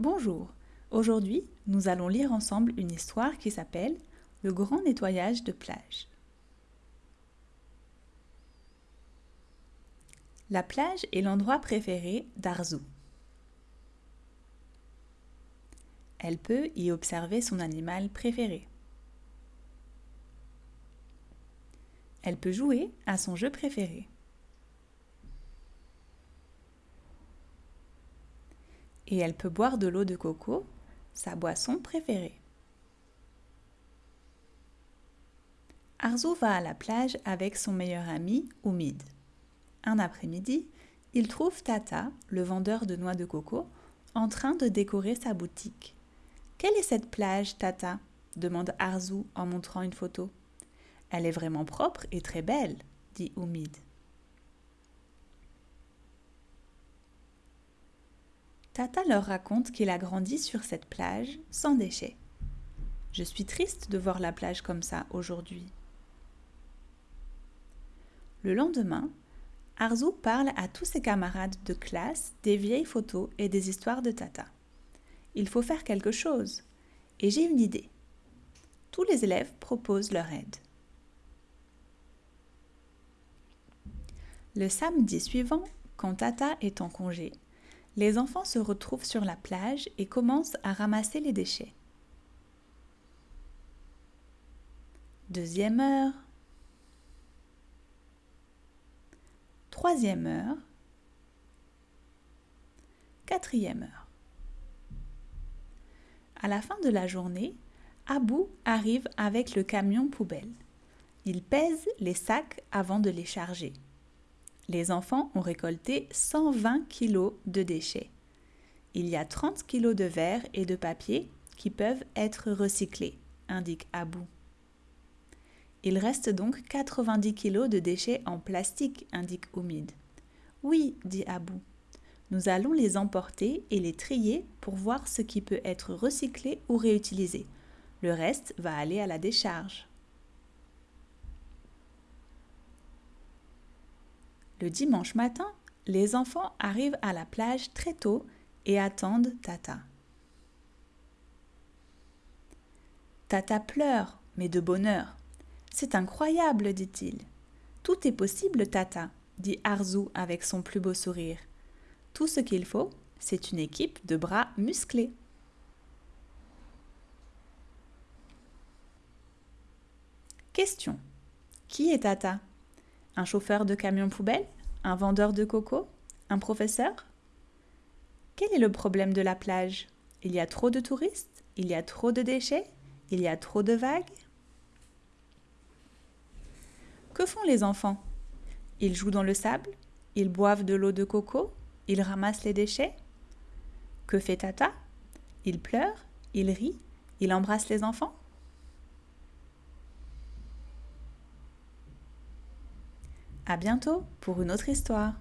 Bonjour, aujourd'hui nous allons lire ensemble une histoire qui s'appelle Le grand nettoyage de plage. La plage est l'endroit préféré d'Arzu. Elle peut y observer son animal préféré. Elle peut jouer à son jeu préféré. Et elle peut boire de l'eau de coco, sa boisson préférée. Arzo va à la plage avec son meilleur ami Oumid. Un après-midi, il trouve Tata, le vendeur de noix de coco, en train de décorer sa boutique. Quelle est cette plage, Tata? demande Arzu en montrant une photo. Elle est vraiment propre et très belle, dit Oumid. Tata leur raconte qu'il a grandi sur cette plage sans déchets. Je suis triste de voir la plage comme ça aujourd'hui. Le lendemain, Arzu parle à tous ses camarades de classe des vieilles photos et des histoires de Tata. Il faut faire quelque chose. Et j'ai une idée. Tous les élèves proposent leur aide. Le samedi suivant, quand Tata est en congé, les enfants se retrouvent sur la plage et commencent à ramasser les déchets. Deuxième heure. Troisième heure. Quatrième heure. À la fin de la journée, Abou arrive avec le camion poubelle. Il pèse les sacs avant de les charger les enfants ont récolté 120 kg de déchets. Il y a 30 kg de verre et de papier qui peuvent être recyclés, indique Abou. Il reste donc 90 kg de déchets en plastique, indique Oumid. Oui, dit Abou. Nous allons les emporter et les trier pour voir ce qui peut être recyclé ou réutilisé. Le reste va aller à la décharge. Le dimanche matin, les enfants arrivent à la plage très tôt et attendent Tata. Tata pleure, mais de bonheur. C'est incroyable, dit-il. Tout est possible, Tata, dit Arzu avec son plus beau sourire. Tout ce qu'il faut, c'est une équipe de bras musclés. Question. Qui est Tata? Un chauffeur de camion poubelle Un vendeur de coco Un professeur? Quel est le problème de la plage? Il y a trop de touristes? Il y a trop de déchets? Il y a trop de vagues? Que font les enfants? Ils jouent dans le sable? Ils boivent de l'eau de coco? Ils ramassent les déchets? Que fait Tata? Il pleure? Il rit? Il embrasse les enfants? À bientôt pour une autre histoire.